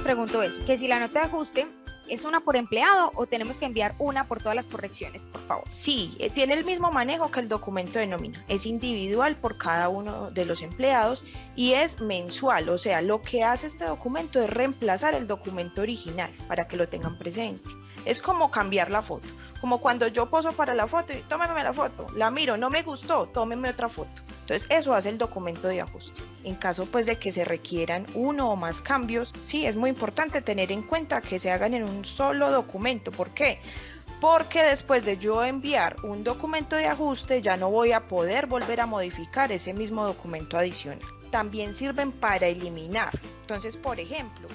pregunto eso, que si la nota de ajuste ¿Es una por empleado o tenemos que enviar una por todas las correcciones, por favor? Sí, eh, tiene el mismo manejo que el documento de nómina. Es individual por cada uno de los empleados y es mensual. O sea, lo que hace este documento es reemplazar el documento original para que lo tengan presente. Es como cambiar la foto. Como cuando yo poso para la foto y tómeme la foto, la miro, no me gustó, tómeme otra foto. Entonces eso hace el documento de ajuste. En caso pues de que se requieran uno o más cambios, sí es muy importante tener en cuenta que se hagan en un solo documento. ¿Por qué? Porque después de yo enviar un documento de ajuste ya no voy a poder volver a modificar ese mismo documento adicional. También sirven para eliminar. Entonces, por ejemplo,